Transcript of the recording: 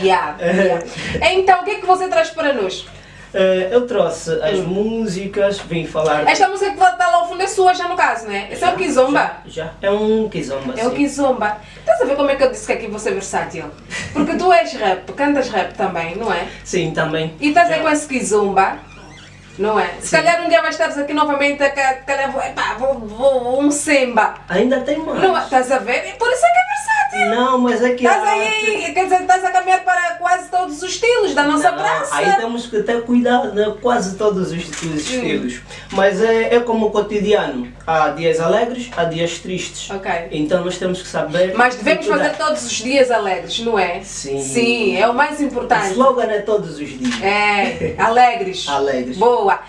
Yeah, yeah. Então, o que é que você traz para nós? Eh, eu trouxe as músicas, vim falar. Hum. Esta música que está lá ao fundo é sua já no caso, né? Esse é o Kizomba. Já, já. É um kizomba. É o sim. Kizomba. Estás a ver como é que eu disse que aqui você é versátil? Porque tu és rap, cantas rap também, não é? Sim, também. E estás aí Já. com esse Kizomba, não é? Se Sim. calhar um dia vais estar aqui novamente, calhar vou, epá, vou, vou um semba. Ainda tem mais. Não, é? estás a ver? E por isso é que é mas que Estás aí, arte- quer dizer, estás a caminhar para quase todos os estilos da nossa Não, praça. Aí temos que ter cuidado, né? quase todos os, os estilos. Mas é, é como o cotidiano. Há dias alegres, há dias tristes. Ok. Então nós temos que saber. Mas devemos fazer todos os dias alegres, não é? Sim. Sim, é o mais O importante. slogan é todos os dias. É, alegres. Alegres. Boa.